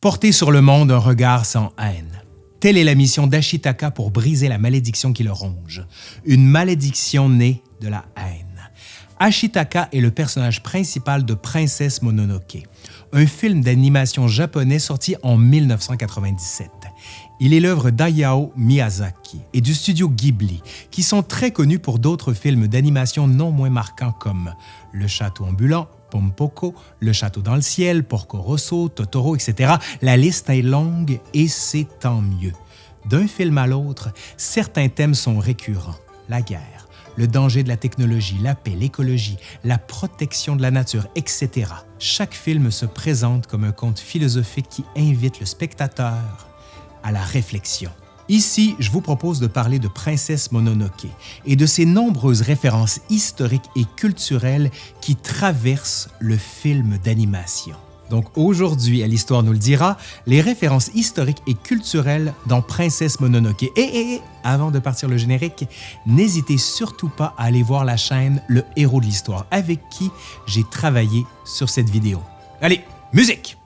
Porter sur le monde un regard sans haine. Telle est la mission d'Ashitaka pour briser la malédiction qui le ronge. Une malédiction née de la haine. Ashitaka est le personnage principal de Princesse Mononoke, un film d'animation japonais sorti en 1997. Il est l'œuvre d'Ayao Miyazaki et du studio Ghibli, qui sont très connus pour d'autres films d'animation non moins marquants comme Le Château ambulant, Pompoko, Le Château dans le ciel, Porco Rosso, Totoro, etc. La liste est longue et c'est tant mieux. D'un film à l'autre, certains thèmes sont récurrents. La guerre, le danger de la technologie, la paix, l'écologie, la protection de la nature, etc. Chaque film se présente comme un conte philosophique qui invite le spectateur à la réflexion. Ici, je vous propose de parler de Princesse Mononoke et de ses nombreuses références historiques et culturelles qui traversent le film d'animation. Donc aujourd'hui, à l'Histoire nous le dira, les références historiques et culturelles dans Princesse Mononoke. Et, et avant de partir le générique, n'hésitez surtout pas à aller voir la chaîne Le Héros de l'Histoire avec qui j'ai travaillé sur cette vidéo. Allez, musique!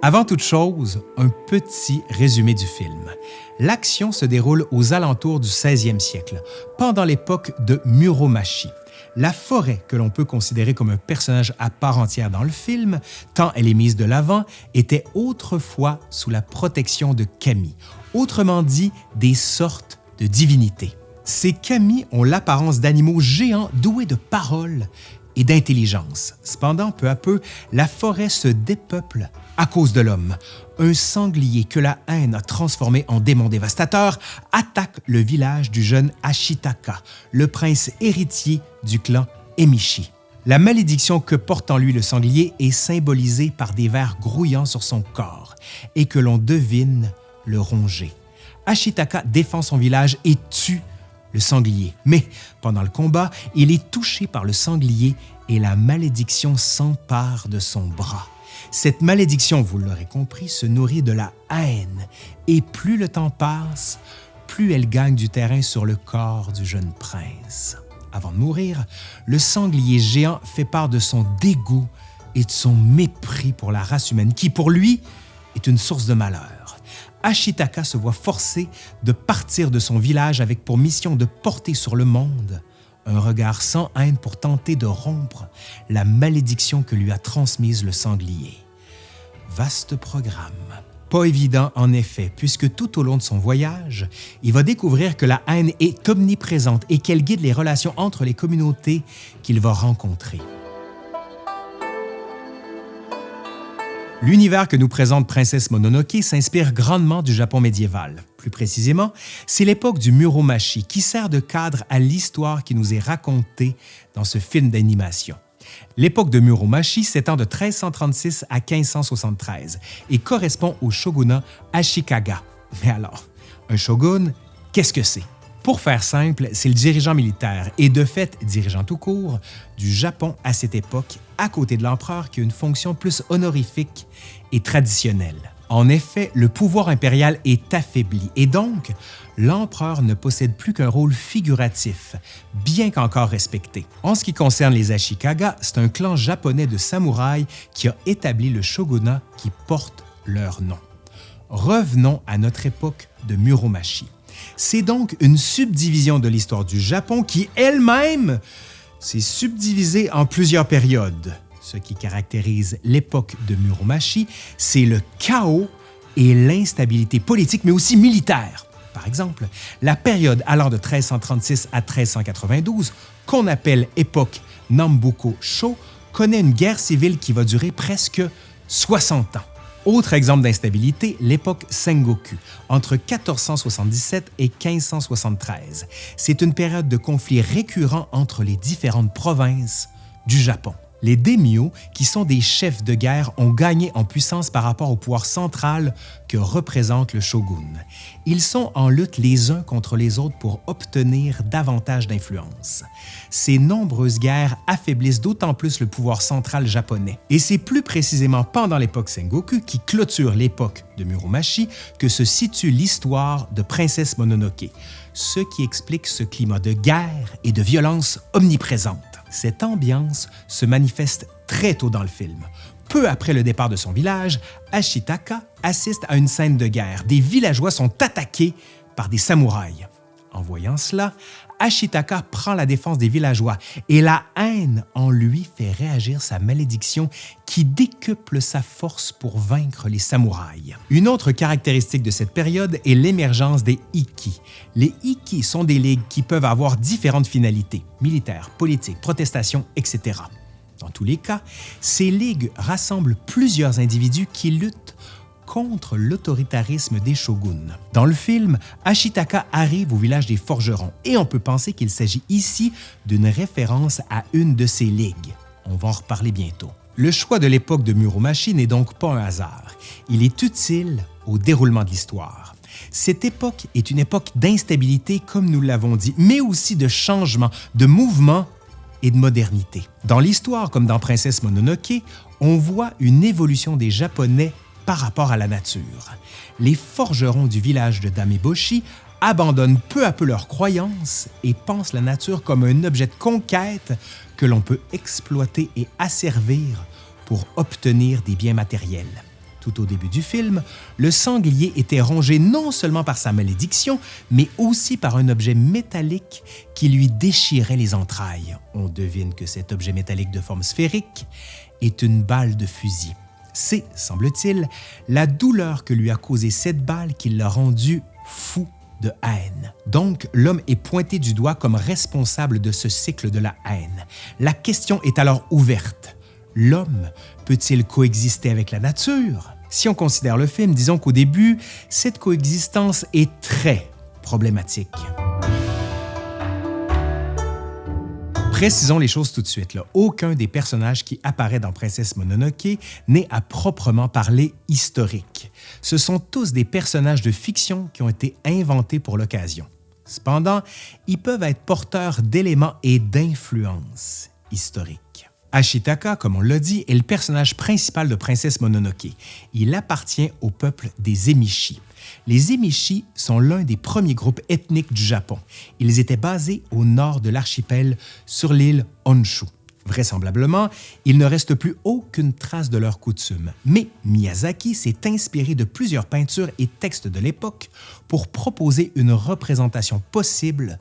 Avant toute chose, un petit résumé du film. L'action se déroule aux alentours du 16e siècle, pendant l'époque de Muromachi. La forêt, que l'on peut considérer comme un personnage à part entière dans le film, tant elle est mise de l'avant, était autrefois sous la protection de kami, autrement dit des sortes de divinités. Ces kami ont l'apparence d'animaux géants doués de paroles et d'intelligence. Cependant, peu à peu, la forêt se dépeuple à cause de l'homme. Un sanglier que la haine a transformé en démon dévastateur attaque le village du jeune Ashitaka, le prince héritier du clan Emishi. La malédiction que porte en lui le sanglier est symbolisée par des vers grouillants sur son corps et que l'on devine le ronger. Ashitaka défend son village et tue le sanglier. Mais pendant le combat, il est touché par le sanglier et la malédiction s'empare de son bras. Cette malédiction, vous l'aurez compris, se nourrit de la haine, et plus le temps passe, plus elle gagne du terrain sur le corps du jeune prince. Avant de mourir, le sanglier géant fait part de son dégoût et de son mépris pour la race humaine, qui pour lui est une source de malheur. Ashitaka se voit forcé de partir de son village avec pour mission de porter sur le monde un regard sans haine pour tenter de rompre la malédiction que lui a transmise le sanglier. Vaste programme. Pas évident en effet, puisque tout au long de son voyage, il va découvrir que la haine est omniprésente et qu'elle guide les relations entre les communautés qu'il va rencontrer. L'univers que nous présente Princesse Mononoke s'inspire grandement du Japon médiéval. Plus précisément, c'est l'époque du Muromachi qui sert de cadre à l'histoire qui nous est racontée dans ce film d'animation. L'époque de Muromachi s'étend de 1336 à 1573 et correspond au shogunat Ashikaga. Mais alors, un shogun, qu'est-ce que c'est? Pour faire simple, c'est le dirigeant militaire et de fait dirigeant tout court du Japon à cette époque, à côté de l'empereur qui a une fonction plus honorifique et traditionnelle. En effet, le pouvoir impérial est affaibli et donc l'empereur ne possède plus qu'un rôle figuratif, bien qu'encore respecté. En ce qui concerne les Ashikaga, c'est un clan japonais de samouraïs qui a établi le shogunat qui porte leur nom. Revenons à notre époque de Muromachi. C'est donc une subdivision de l'histoire du Japon qui elle-même s'est subdivisée en plusieurs périodes. Ce qui caractérise l'époque de Muromachi, c'est le chaos et l'instabilité politique, mais aussi militaire. Par exemple, la période allant de 1336 à 1392, qu'on appelle époque Nambuko-sho, connaît une guerre civile qui va durer presque 60 ans. Autre exemple d'instabilité, l'époque Sengoku, entre 1477 et 1573. C'est une période de conflits récurrents entre les différentes provinces du Japon. Les daimyo, qui sont des chefs de guerre, ont gagné en puissance par rapport au pouvoir central que représente le shogun. Ils sont en lutte les uns contre les autres pour obtenir davantage d'influence. Ces nombreuses guerres affaiblissent d'autant plus le pouvoir central japonais. Et c'est plus précisément pendant l'époque Sengoku, qui clôture l'époque de Muromachi, que se situe l'histoire de Princesse Mononoke. ce qui explique ce climat de guerre et de violence omniprésente. Cette ambiance se manifeste très tôt dans le film. Peu après le départ de son village, Ashitaka assiste à une scène de guerre. Des villageois sont attaqués par des samouraïs. En voyant cela, Ashitaka prend la défense des villageois et la haine en lui fait réagir sa malédiction qui décuple sa force pour vaincre les samouraïs. Une autre caractéristique de cette période est l'émergence des Ikki. Les Ikki sont des ligues qui peuvent avoir différentes finalités, militaires, politiques, protestations, etc. Dans tous les cas, ces ligues rassemblent plusieurs individus qui luttent contre l'autoritarisme des shoguns. Dans le film, Ashitaka arrive au village des forgerons et on peut penser qu'il s'agit ici d'une référence à une de ces ligues. On va en reparler bientôt. Le choix de l'époque de Muromachi n'est donc pas un hasard. Il est utile au déroulement de l'histoire. Cette époque est une époque d'instabilité, comme nous l'avons dit, mais aussi de changement, de mouvement et de modernité. Dans l'histoire, comme dans Princesse Mononoke, on voit une évolution des Japonais par rapport à la nature. Les forgerons du village de Dameboshi abandonnent peu à peu leurs croyances et pensent la nature comme un objet de conquête que l'on peut exploiter et asservir pour obtenir des biens matériels. Tout au début du film, le sanglier était rongé non seulement par sa malédiction, mais aussi par un objet métallique qui lui déchirait les entrailles. On devine que cet objet métallique de forme sphérique est une balle de fusil. C'est, semble-t-il, la douleur que lui a causée cette balle qui l'a rendu fou de haine. Donc, l'homme est pointé du doigt comme responsable de ce cycle de la haine. La question est alors ouverte. L'homme peut-il coexister avec la nature? Si on considère le film, disons qu'au début, cette coexistence est très problématique. Précisons les choses tout de suite. Aucun des personnages qui apparaît dans Princesse Mononoke n'est à proprement parler historique. Ce sont tous des personnages de fiction qui ont été inventés pour l'occasion. Cependant, ils peuvent être porteurs d'éléments et d'influences historiques. Ashitaka, comme on l'a dit, est le personnage principal de Princesse Mononoke. Il appartient au peuple des Emishi. Les Emishi sont l'un des premiers groupes ethniques du Japon. Ils étaient basés au nord de l'archipel, sur l'île Honshu. Vraisemblablement, il ne reste plus aucune trace de leurs coutumes, mais Miyazaki s'est inspiré de plusieurs peintures et textes de l'époque pour proposer une représentation possible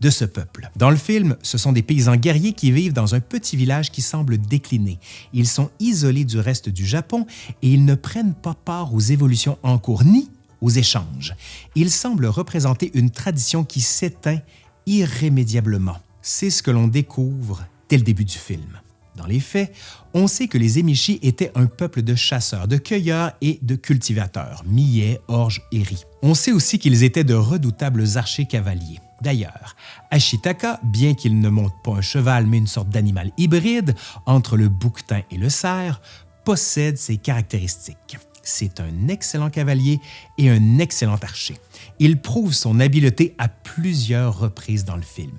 de ce peuple. Dans le film, ce sont des paysans guerriers qui vivent dans un petit village qui semble décliner. Ils sont isolés du reste du Japon et ils ne prennent pas part aux évolutions en cours ni aux échanges. Il semble représenter une tradition qui s'éteint irrémédiablement. C'est ce que l'on découvre dès le début du film. Dans les faits, on sait que les Emishi étaient un peuple de chasseurs, de cueilleurs et de cultivateurs, millets, orges et riz. On sait aussi qu'ils étaient de redoutables archers cavaliers. D'ailleurs, Ashitaka, bien qu'il ne monte pas un cheval mais une sorte d'animal hybride entre le bouquetin et le cerf, possède ces caractéristiques. C'est un excellent cavalier et un excellent archer. Il prouve son habileté à plusieurs reprises dans le film.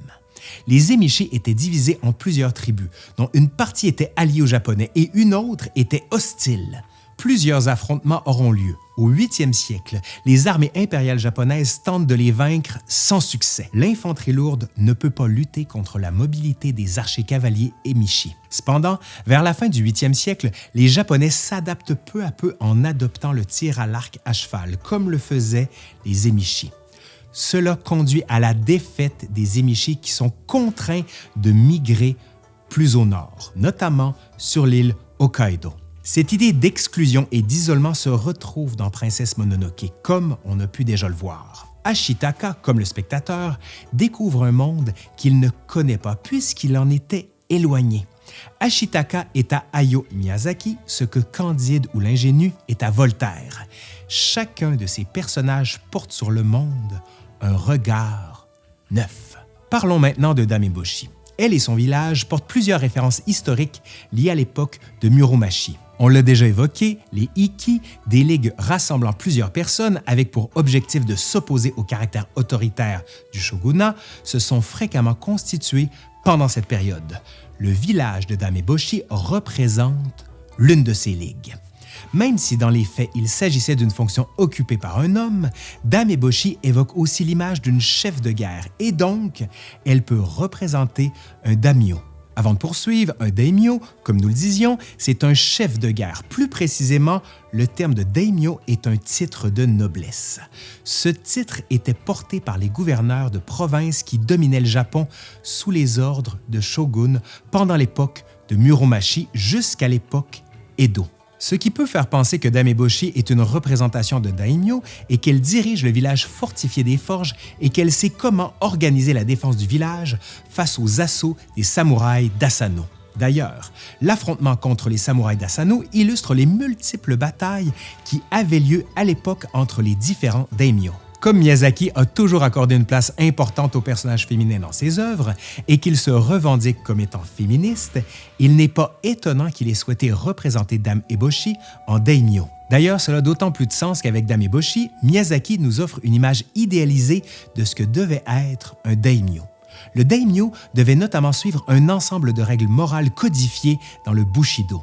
Les Emishi étaient divisés en plusieurs tribus, dont une partie était alliée aux Japonais et une autre était hostile. Plusieurs affrontements auront lieu. Au 8e siècle, les armées impériales japonaises tentent de les vaincre sans succès. L'infanterie lourde ne peut pas lutter contre la mobilité des archers cavaliers Emishi. Cependant, vers la fin du 8e siècle, les Japonais s'adaptent peu à peu en adoptant le tir à l'arc à cheval, comme le faisaient les Emishi. Cela conduit à la défaite des Emishi qui sont contraints de migrer plus au nord, notamment sur l'île Hokkaido. Cette idée d'exclusion et d'isolement se retrouve dans Princesse Mononoke, comme on a pu déjà le voir. Ashitaka, comme le spectateur, découvre un monde qu'il ne connaît pas puisqu'il en était éloigné. Ashitaka est à Hayao Miyazaki ce que Candide ou l'ingénu est à Voltaire. Chacun de ces personnages porte sur le monde un regard neuf. Parlons maintenant de Dameboshi. Elle et son village portent plusieurs références historiques liées à l'époque de Muromachi. On l'a déjà évoqué, les Ikki, des ligues rassemblant plusieurs personnes avec pour objectif de s'opposer au caractère autoritaire du shogunat, se sont fréquemment constitués pendant cette période. Le village de Dameboshi représente l'une de ces ligues. Même si dans les faits il s'agissait d'une fonction occupée par un homme, Dame Eboshi évoque aussi l'image d'une chef de guerre et donc elle peut représenter un daimyo. Avant de poursuivre, un daimyo, comme nous le disions, c'est un chef de guerre. Plus précisément, le terme de daimyo est un titre de noblesse. Ce titre était porté par les gouverneurs de provinces qui dominaient le Japon sous les ordres de shogun pendant l'époque de Muromachi jusqu'à l'époque Edo ce qui peut faire penser que Dame Eboshi est une représentation de daimyo et qu'elle dirige le village fortifié des forges et qu'elle sait comment organiser la défense du village face aux assauts des samouraïs d'Asano. D'ailleurs, l'affrontement contre les samouraïs d'Asano illustre les multiples batailles qui avaient lieu à l'époque entre les différents daimyo. Comme Miyazaki a toujours accordé une place importante aux personnages féminins dans ses œuvres et qu'il se revendique comme étant féministe, il n'est pas étonnant qu'il ait souhaité représenter Dame Eboshi en daimyo. D'ailleurs, cela a d'autant plus de sens qu'avec Dame Eboshi, Miyazaki nous offre une image idéalisée de ce que devait être un daimyo. Le daimyo devait notamment suivre un ensemble de règles morales codifiées dans le Bushido.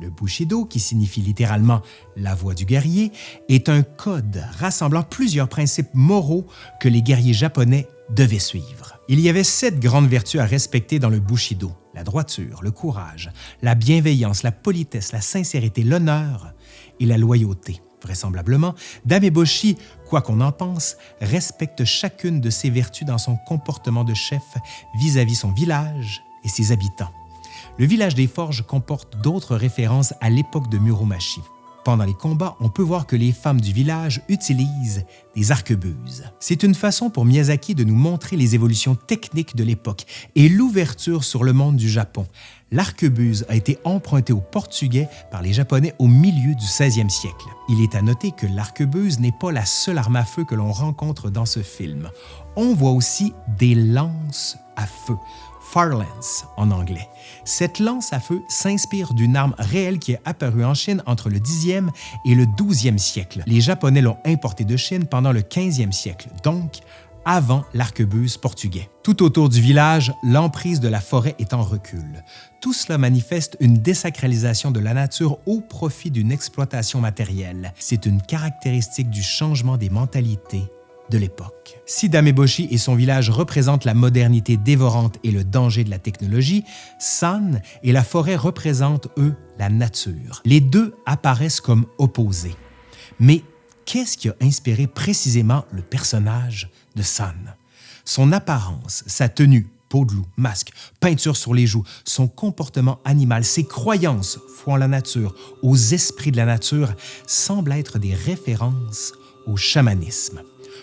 Le Bushido, qui signifie littéralement la voie du guerrier, est un code rassemblant plusieurs principes moraux que les guerriers japonais devaient suivre. Il y avait sept grandes vertus à respecter dans le Bushido la droiture, le courage, la bienveillance, la politesse, la sincérité, l'honneur et la loyauté. Vraisemblablement, Dame Eboshi, quoi qu'on en pense, respecte chacune de ces vertus dans son comportement de chef vis-à-vis -vis son village et ses habitants le village des Forges comporte d'autres références à l'époque de Muromachi. Pendant les combats, on peut voir que les femmes du village utilisent des arquebuses. C'est une façon pour Miyazaki de nous montrer les évolutions techniques de l'époque et l'ouverture sur le monde du Japon. L'arquebuse a été emprunté au portugais par les Japonais au milieu du 16e siècle. Il est à noter que l'arquebuse n'est pas la seule arme à feu que l'on rencontre dans ce film. On voit aussi des lances à feu. Farlance en anglais. Cette lance à feu s'inspire d'une arme réelle qui est apparue en Chine entre le 10e et le 12e siècle. Les Japonais l'ont importée de Chine pendant le 15e siècle, donc avant l'arquebuse portugais. Tout autour du village, l'emprise de la forêt est en recul. Tout cela manifeste une désacralisation de la nature au profit d'une exploitation matérielle. C'est une caractéristique du changement des mentalités de l'époque. Si Dameboshi et son village représentent la modernité dévorante et le danger de la technologie, San et la forêt représentent, eux, la nature. Les deux apparaissent comme opposés. Mais qu'est-ce qui a inspiré précisément le personnage de San? Son apparence, sa tenue, peau de loup, masque, peinture sur les joues, son comportement animal, ses croyances, foi en la nature, aux esprits de la nature, semblent être des références au chamanisme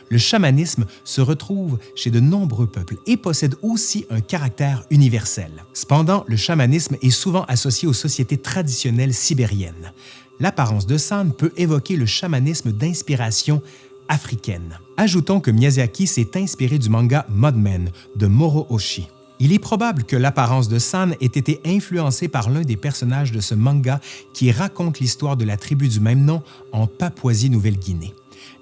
le chamanisme se retrouve chez de nombreux peuples et possède aussi un caractère universel. Cependant, le chamanisme est souvent associé aux sociétés traditionnelles sibériennes. L'apparence de San peut évoquer le chamanisme d'inspiration africaine. Ajoutons que Miyazaki s'est inspiré du manga Mudmen de Moro Oshii. Il est probable que l'apparence de San ait été influencée par l'un des personnages de ce manga qui raconte l'histoire de la tribu du même nom en Papouasie-Nouvelle-Guinée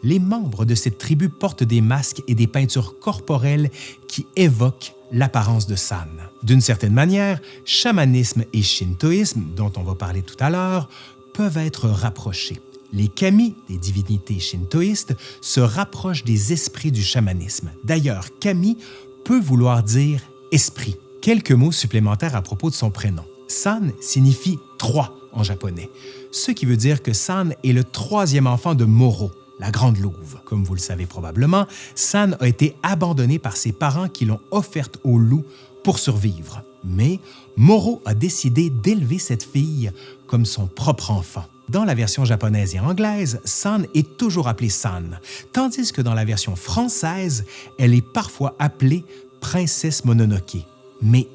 les membres de cette tribu portent des masques et des peintures corporelles qui évoquent l'apparence de San. D'une certaine manière, chamanisme et shintoïsme, dont on va parler tout à l'heure, peuvent être rapprochés. Les kami, des divinités shintoïstes, se rapprochent des esprits du chamanisme. D'ailleurs, kami peut vouloir dire esprit. Quelques mots supplémentaires à propos de son prénom. San signifie trois en japonais, ce qui veut dire que San est le troisième enfant de Moro, la Grande Louve. Comme vous le savez probablement, San a été abandonnée par ses parents qui l'ont offerte au loup pour survivre. Mais Moro a décidé d'élever cette fille comme son propre enfant. Dans la version japonaise et anglaise, San est toujours appelée San, tandis que dans la version française, elle est parfois appelée Princesse Mononoke. Mais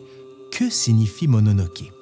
que signifie Mononoke?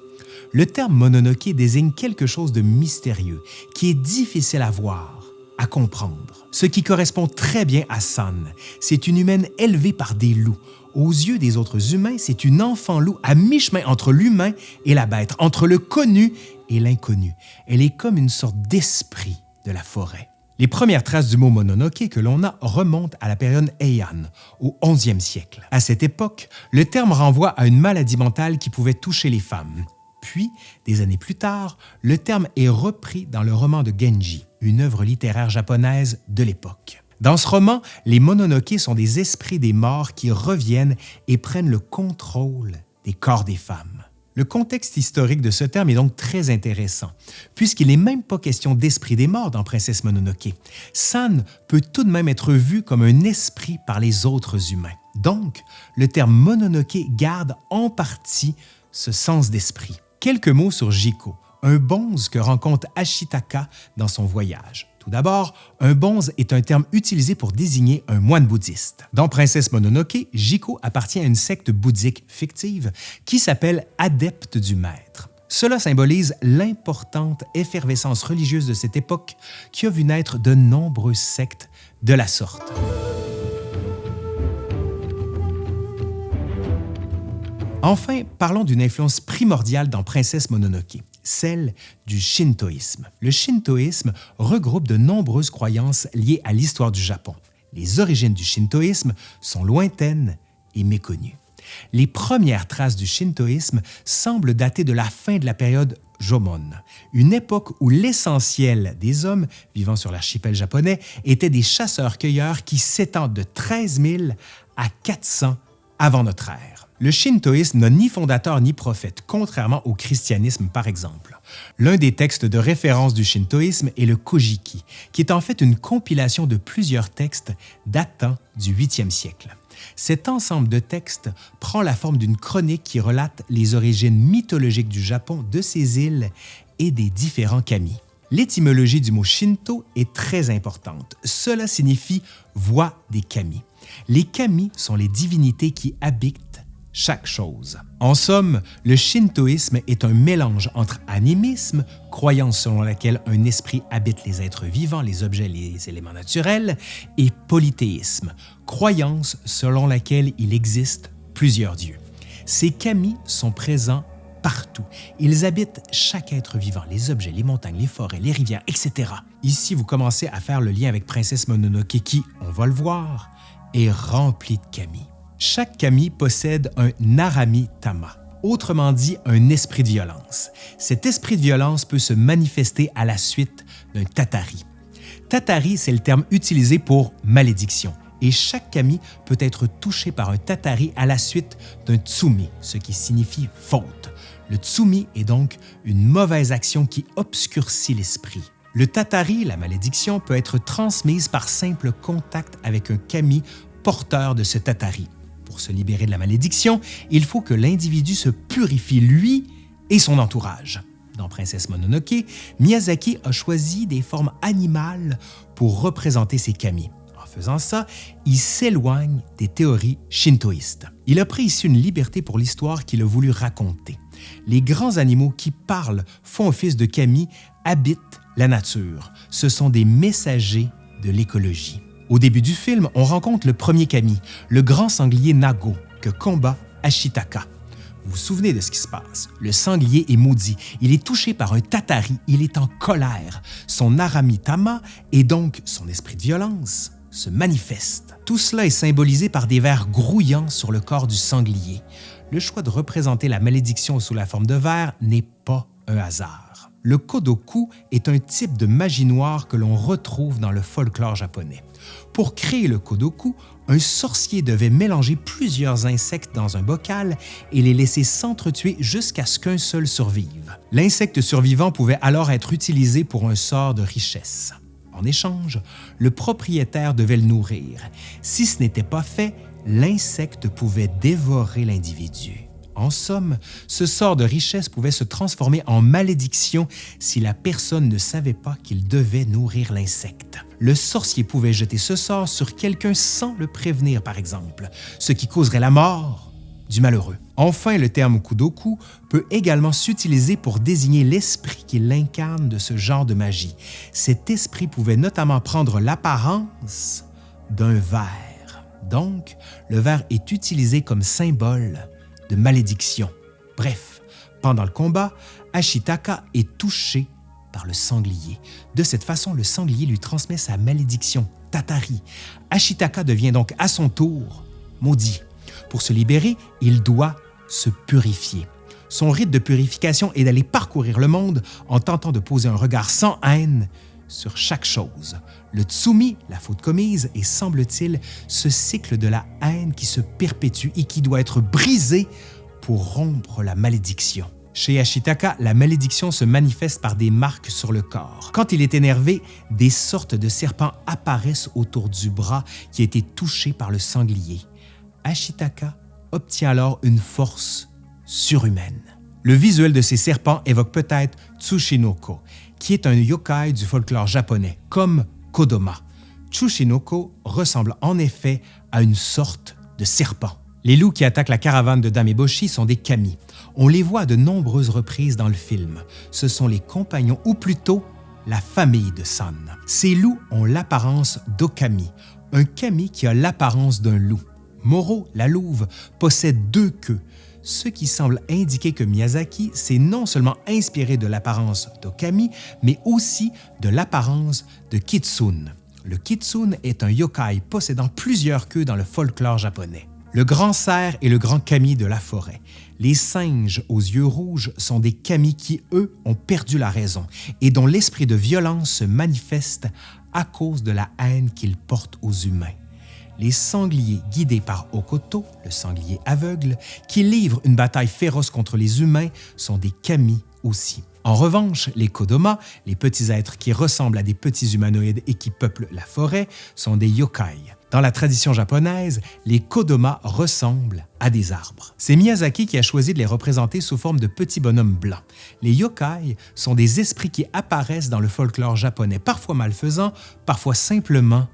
Le terme Mononoke désigne quelque chose de mystérieux, qui est difficile à voir, à comprendre. Ce qui correspond très bien à San, c'est une humaine élevée par des loups. Aux yeux des autres humains, c'est une enfant loup à mi-chemin entre l'humain et la bête, entre le connu et l'inconnu. Elle est comme une sorte d'esprit de la forêt. Les premières traces du mot mononoke que l'on a remontent à la période Heian, au 11e siècle. À cette époque, le terme renvoie à une maladie mentale qui pouvait toucher les femmes. Puis, des années plus tard, le terme est repris dans le roman de Genji, une œuvre littéraire japonaise de l'époque. Dans ce roman, les Mononoke sont des esprits des morts qui reviennent et prennent le contrôle des corps des femmes. Le contexte historique de ce terme est donc très intéressant, puisqu'il n'est même pas question d'esprit des morts dans Princesse Mononoke. San peut tout de même être vu comme un esprit par les autres humains. Donc, le terme Mononoke garde en partie ce sens d'esprit. Quelques mots sur Jiko, un bonze que rencontre Ashitaka dans son voyage. Tout d'abord, un bonze est un terme utilisé pour désigner un moine bouddhiste. Dans Princesse Mononoke, Jiko appartient à une secte bouddhique fictive qui s'appelle Adepte du Maître. Cela symbolise l'importante effervescence religieuse de cette époque qui a vu naître de nombreuses sectes de la sorte. Enfin, parlons d'une influence primordiale dans Princesse Mononoke, celle du shintoïsme. Le shintoïsme regroupe de nombreuses croyances liées à l'histoire du Japon. Les origines du shintoïsme sont lointaines et méconnues. Les premières traces du shintoïsme semblent dater de la fin de la période Jomon, une époque où l'essentiel des hommes vivant sur l'archipel japonais étaient des chasseurs-cueilleurs qui s'étendent de 13 000 à 400 avant notre ère. Le shintoïsme n'a ni fondateur ni prophète, contrairement au christianisme par exemple. L'un des textes de référence du shintoïsme est le Kojiki, qui est en fait une compilation de plusieurs textes datant du 8e siècle. Cet ensemble de textes prend la forme d'une chronique qui relate les origines mythologiques du Japon, de ses îles et des différents kami. L'étymologie du mot Shinto est très importante. Cela signifie voix des kami. Les kami sont les divinités qui habitent chaque chose. En somme, le shintoïsme est un mélange entre animisme, croyance selon laquelle un esprit habite les êtres vivants, les objets, les éléments naturels, et polythéisme, croyance selon laquelle il existe plusieurs dieux. Ces kami sont présents partout. Ils habitent chaque être vivant, les objets, les montagnes, les forêts, les rivières, etc. Ici, vous commencez à faire le lien avec Princesse Mononoke qui, on va le voir, est remplie de kami. Chaque kami possède un narami tama, autrement dit un esprit de violence. Cet esprit de violence peut se manifester à la suite d'un tatari. Tatari, c'est le terme utilisé pour malédiction, et chaque kami peut être touché par un tatari à la suite d'un tsumi, ce qui signifie faute. Le tsumi est donc une mauvaise action qui obscurcit l'esprit. Le tatari, la malédiction, peut être transmise par simple contact avec un kami porteur de ce tatari pour se libérer de la malédiction, il faut que l'individu se purifie lui et son entourage. Dans Princesse Mononoke, Miyazaki a choisi des formes animales pour représenter ses kami. En faisant ça, il s'éloigne des théories shintoïstes. Il a pris ici une liberté pour l'histoire qu'il a voulu raconter. Les grands animaux qui parlent, font office de kami, habitent la nature. Ce sont des messagers de l'écologie. Au début du film, on rencontre le premier kami, le grand sanglier Nago, que combat Ashitaka. Vous vous souvenez de ce qui se passe? Le sanglier est maudit. Il est touché par un tatari. Il est en colère. Son aramitama, et donc son esprit de violence, se manifeste. Tout cela est symbolisé par des vers grouillants sur le corps du sanglier. Le choix de représenter la malédiction sous la forme de vers n'est pas un hasard. Le kodoku est un type de magie noire que l'on retrouve dans le folklore japonais. Pour créer le kodoku, un sorcier devait mélanger plusieurs insectes dans un bocal et les laisser s'entretuer jusqu'à ce qu'un seul survive. L'insecte survivant pouvait alors être utilisé pour un sort de richesse. En échange, le propriétaire devait le nourrir. Si ce n'était pas fait, l'insecte pouvait dévorer l'individu. En somme, ce sort de richesse pouvait se transformer en malédiction si la personne ne savait pas qu'il devait nourrir l'insecte. Le sorcier pouvait jeter ce sort sur quelqu'un sans le prévenir, par exemple, ce qui causerait la mort du malheureux. Enfin, le terme kudoku peut également s'utiliser pour désigner l'esprit qui l'incarne de ce genre de magie. Cet esprit pouvait notamment prendre l'apparence d'un ver. Donc, le ver est utilisé comme symbole de malédiction. Bref, pendant le combat, Ashitaka est touché par le sanglier. De cette façon, le sanglier lui transmet sa malédiction, Tatari. Ashitaka devient donc à son tour maudit. Pour se libérer, il doit se purifier. Son rite de purification est d'aller parcourir le monde en tentant de poser un regard sans haine sur chaque chose. Le tsumi, la faute commise, est, semble-t-il, ce cycle de la haine qui se perpétue et qui doit être brisé pour rompre la malédiction. Chez Ashitaka, la malédiction se manifeste par des marques sur le corps. Quand il est énervé, des sortes de serpents apparaissent autour du bras qui a été touché par le sanglier. Ashitaka obtient alors une force surhumaine. Le visuel de ces serpents évoque peut-être Tsushinoko, qui est un yokai du folklore japonais, comme Kodoma. Tsushinoko ressemble en effet à une sorte de serpent. Les loups qui attaquent la caravane de Dameboshi sont des kami. On les voit à de nombreuses reprises dans le film. Ce sont les compagnons, ou plutôt la famille de San. Ces loups ont l'apparence d'Okami, un kami qui a l'apparence d'un loup. Moro, la louve, possède deux queues, ce qui semble indiquer que Miyazaki s'est non seulement inspiré de l'apparence d'Okami, mais aussi de l'apparence de Kitsune. Le Kitsune est un yokai possédant plusieurs queues dans le folklore japonais. Le grand cerf et le grand kami de la forêt. Les singes aux yeux rouges sont des kami qui, eux, ont perdu la raison et dont l'esprit de violence se manifeste à cause de la haine qu'ils portent aux humains les sangliers guidés par Okoto, le sanglier aveugle, qui livre une bataille féroce contre les humains, sont des kami aussi. En revanche, les Kodoma, les petits êtres qui ressemblent à des petits humanoïdes et qui peuplent la forêt, sont des yokai. Dans la tradition japonaise, les Kodoma ressemblent à des arbres. C'est Miyazaki qui a choisi de les représenter sous forme de petits bonhommes blancs. Les yokai sont des esprits qui apparaissent dans le folklore japonais, parfois malfaisants, parfois simplement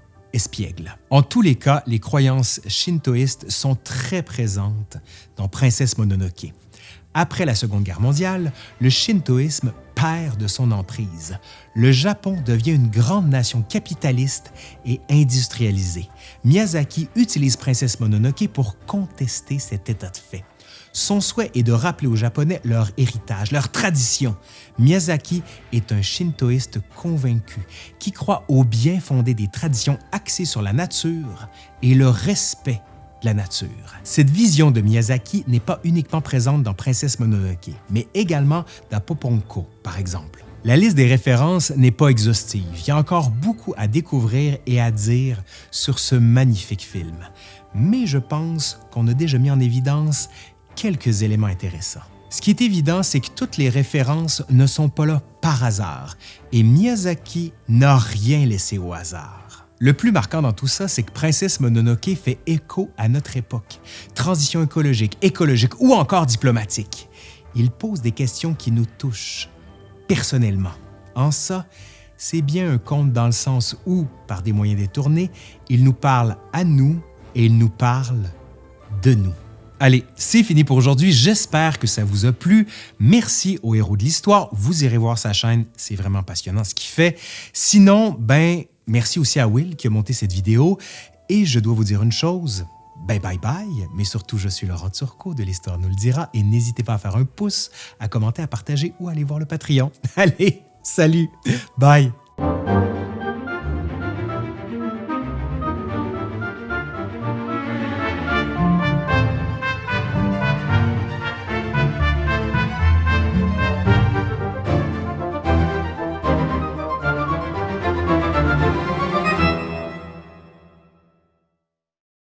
En tous les cas, les croyances shintoïstes sont très présentes dans Princesse Mononoke. Après la Seconde Guerre mondiale, le shintoïsme perd de son emprise. Le Japon devient une grande nation capitaliste et industrialisée. Miyazaki utilise Princesse Mononoke pour contester cet état de fait. Son souhait est de rappeler aux Japonais leur héritage, leur tradition. Miyazaki est un shintoïste convaincu qui croit au bien fondé des traditions axées sur la nature et le respect de la nature. Cette vision de Miyazaki n'est pas uniquement présente dans Princesse Mononoke, mais également dans Poponko, par exemple. La liste des références n'est pas exhaustive. Il y a encore beaucoup à découvrir et à dire sur ce magnifique film. Mais je pense qu'on a déjà mis en évidence quelques éléments intéressants. Ce qui est évident, c'est que toutes les références ne sont pas là par hasard, et Miyazaki n'a rien laissé au hasard. Le plus marquant dans tout ça, c'est que Princesse Mononoke fait écho à notre époque. Transition écologique, écologique ou encore diplomatique. Il pose des questions qui nous touchent personnellement. En ça, c'est bien un conte dans le sens où, par des moyens détournés, il nous parle à nous et il nous parle de nous. Allez, c'est fini pour aujourd'hui. J'espère que ça vous a plu. Merci au héros de l'histoire. Vous irez voir sa chaîne. C'est vraiment passionnant ce qu'il fait. Sinon, ben, merci aussi à Will qui a monté cette vidéo. Et je dois vous dire une chose. Bye bye bye, mais surtout je suis Laurent Turcot de l'Histoire nous le dira et n'hésitez pas à faire un pouce, à commenter, à partager ou à aller voir le Patreon. Allez, salut, bye!